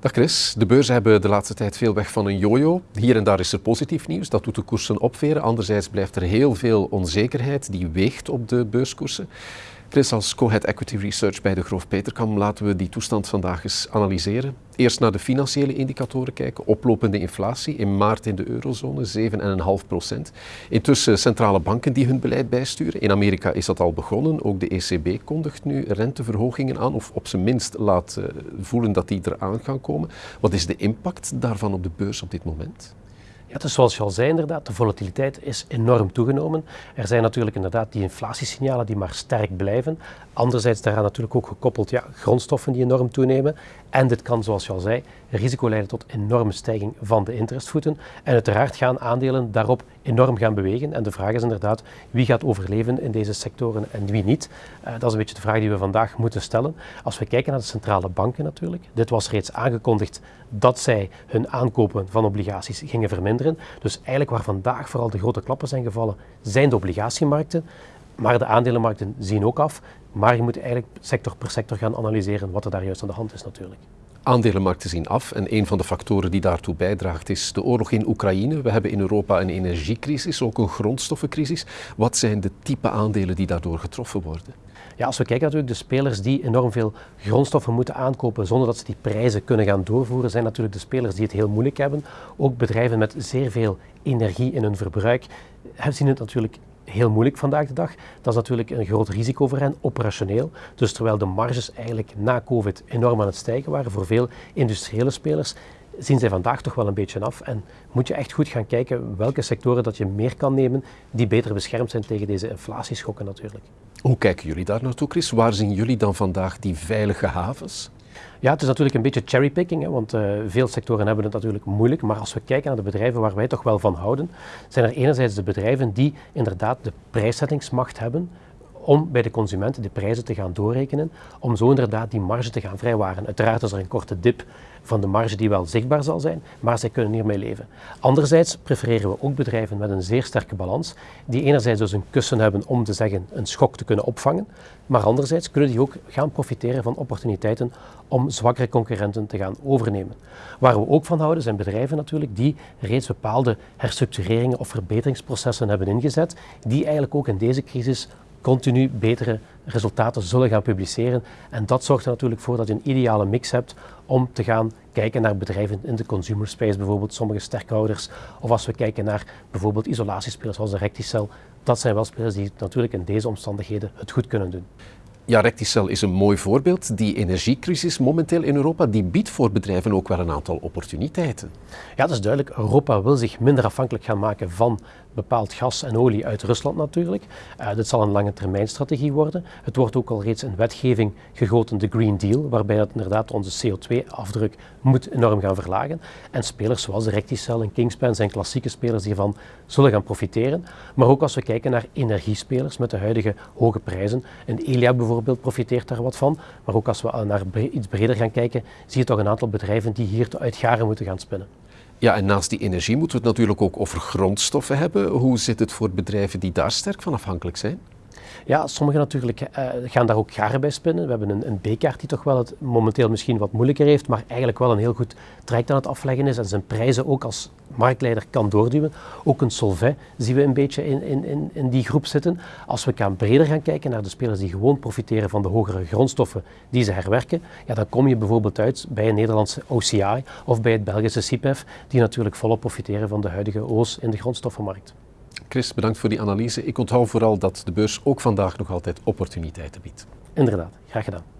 Dag Chris, de beurzen hebben de laatste tijd veel weg van een jojo. Hier en daar is er positief nieuws, dat doet de koersen opveren. Anderzijds blijft er heel veel onzekerheid die weegt op de beurskoersen. Chris, als co-head Equity Research bij de Groof Peterkam laten we die toestand vandaag eens analyseren. Eerst naar de financiële indicatoren kijken. Oplopende inflatie in maart in de eurozone, 7,5 procent. Intussen centrale banken die hun beleid bijsturen. In Amerika is dat al begonnen. Ook de ECB kondigt nu renteverhogingen aan, of op zijn minst laat eh, voelen dat die eraan gaan komen. Wat is de impact daarvan op de beurs op dit moment? Ja, dus zoals je al zei inderdaad, de volatiliteit is enorm toegenomen. Er zijn natuurlijk inderdaad die inflatiesignalen die maar sterk blijven. Anderzijds daaraan natuurlijk ook gekoppeld ja, grondstoffen die enorm toenemen. En dit kan, zoals je al zei, risico leiden tot enorme stijging van de interestvoeten. En uiteraard gaan aandelen daarop enorm gaan bewegen. En de vraag is inderdaad, wie gaat overleven in deze sectoren en wie niet? Uh, dat is een beetje de vraag die we vandaag moeten stellen. Als we kijken naar de centrale banken natuurlijk, dit was reeds aangekondigd dat zij hun aankopen van obligaties gingen verminderen. Dus eigenlijk waar vandaag vooral de grote klappen zijn gevallen, zijn de obligatiemarkten. Maar de aandelenmarkten zien ook af. Maar je moet eigenlijk sector per sector gaan analyseren wat er daar juist aan de hand is natuurlijk. Aandelenmarkten zien af en een van de factoren die daartoe bijdraagt is de oorlog in Oekraïne. We hebben in Europa een energiecrisis, ook een grondstoffencrisis. Wat zijn de type aandelen die daardoor getroffen worden? Ja, als we kijken natuurlijk, de spelers die enorm veel grondstoffen moeten aankopen zonder dat ze die prijzen kunnen gaan doorvoeren, zijn natuurlijk de spelers die het heel moeilijk hebben. Ook bedrijven met zeer veel energie in hun verbruik zien het natuurlijk heel moeilijk vandaag de dag. Dat is natuurlijk een groot risico voor hen, operationeel. Dus terwijl de marges eigenlijk na COVID enorm aan het stijgen waren voor veel industriële spelers, zien zij vandaag toch wel een beetje af. En moet je echt goed gaan kijken welke sectoren dat je meer kan nemen die beter beschermd zijn tegen deze inflatieschokken natuurlijk. Hoe kijken jullie daar naartoe, Chris? Waar zien jullie dan vandaag die veilige havens? Ja, het is natuurlijk een beetje cherrypicking, want uh, veel sectoren hebben het natuurlijk moeilijk. Maar als we kijken naar de bedrijven waar wij toch wel van houden, zijn er enerzijds de bedrijven die inderdaad de prijszettingsmacht hebben om bij de consumenten de prijzen te gaan doorrekenen, om zo inderdaad die marge te gaan vrijwaren. Uiteraard is er een korte dip van de marge die wel zichtbaar zal zijn, maar zij kunnen hiermee leven. Anderzijds prefereren we ook bedrijven met een zeer sterke balans, die enerzijds dus een kussen hebben om te zeggen een schok te kunnen opvangen, maar anderzijds kunnen die ook gaan profiteren van opportuniteiten om zwakkere concurrenten te gaan overnemen. Waar we ook van houden zijn bedrijven natuurlijk die reeds bepaalde herstructureringen of verbeteringsprocessen hebben ingezet, die eigenlijk ook in deze crisis continu betere resultaten zullen gaan publiceren. En dat zorgt er natuurlijk voor dat je een ideale mix hebt om te gaan kijken naar bedrijven in de consumer space, bijvoorbeeld sommige sterkhouders. Of als we kijken naar bijvoorbeeld isolatiespelers zoals de Recticel. Dat zijn wel spelers die natuurlijk in deze omstandigheden het goed kunnen doen. Ja, Recticel is een mooi voorbeeld. Die energiecrisis momenteel in Europa, die biedt voor bedrijven ook wel een aantal opportuniteiten. Ja, dat is duidelijk. Europa wil zich minder afhankelijk gaan maken van bepaald gas en olie uit Rusland natuurlijk. Uh, dit zal een lange termijn strategie worden. Het wordt ook al reeds in wetgeving gegoten, de Green Deal, waarbij dat inderdaad onze CO2-afdruk moet enorm gaan verlagen. En spelers zoals Recticel en Kingspan zijn klassieke spelers die hiervan zullen gaan profiteren. Maar ook als we kijken naar energiespelers met de huidige hoge prijzen. En Elia bijvoorbeeld profiteert daar wat van. Maar ook als we naar iets breder gaan kijken, zie je toch een aantal bedrijven die hier uitgaren moeten gaan spinnen. Ja, en naast die energie moeten we het natuurlijk ook over grondstoffen hebben. Hoe zit het voor bedrijven die daar sterk van afhankelijk zijn? Ja, sommigen natuurlijk uh, gaan daar ook garen bij spinnen. We hebben een, een B-kaart die toch wel het momenteel misschien wat moeilijker heeft, maar eigenlijk wel een heel goed traject aan het afleggen is en zijn prijzen ook als marktleider kan doorduwen. Ook een Solvay zien we een beetje in, in, in, in die groep zitten. Als we gaan breder gaan kijken naar de spelers die gewoon profiteren van de hogere grondstoffen die ze herwerken, ja, dan kom je bijvoorbeeld uit bij een Nederlandse OCI of bij het Belgische CIPEF, die natuurlijk volop profiteren van de huidige oos in de grondstoffenmarkt. Chris, bedankt voor die analyse. Ik onthoud vooral dat de beurs ook vandaag nog altijd opportuniteiten biedt. Inderdaad, graag gedaan.